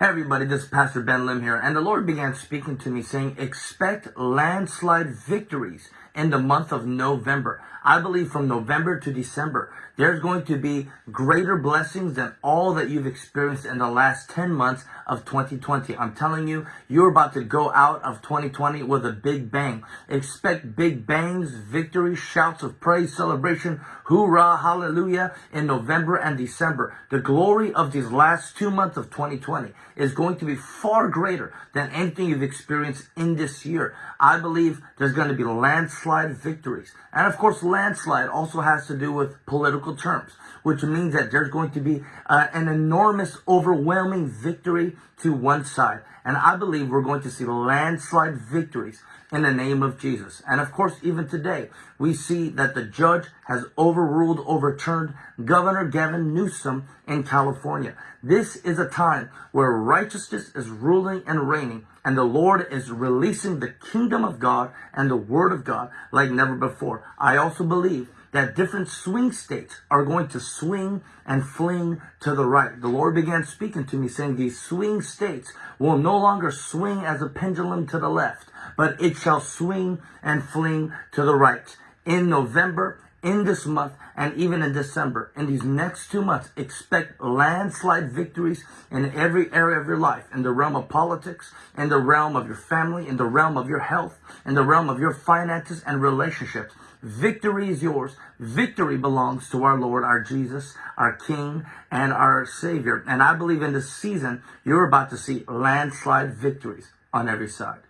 Hey everybody, this is Pastor Ben Lim here, and the Lord began speaking to me saying, expect landslide victories in the month of November. I believe from November to December, there's going to be greater blessings than all that you've experienced in the last 10 months of 2020. I'm telling you, you're about to go out of 2020 with a big bang. Expect big bangs, victory, shouts of praise, celebration, hoorah, hallelujah in November and December. The glory of these last two months of 2020 is going to be far greater than anything you've experienced in this year. I believe there's going to be landslide victories. And of course, landslide also has to do with political terms, which means that there's going to be uh, an enormous, overwhelming victory to one side. And I believe we're going to see landslide victories in the name of Jesus. And of course, even today, we see that the judge has overruled, overturned Governor Gavin Newsom in California. This is a time where righteousness is ruling and reigning, and the Lord is releasing the kingdom of God and the word of God like never before. I also believe that different swing states are going to swing and fling to the right. The Lord began speaking to me saying these swing states will no longer swing as a pendulum to the left, but it shall swing and fling to the right. In November, in this month, and even in December, in these next two months, expect landslide victories in every area of your life, in the realm of politics, in the realm of your family, in the realm of your health, in the realm of your finances and relationships. Victory is yours. Victory belongs to our Lord, our Jesus, our King, and our Savior. And I believe in this season, you're about to see landslide victories on every side.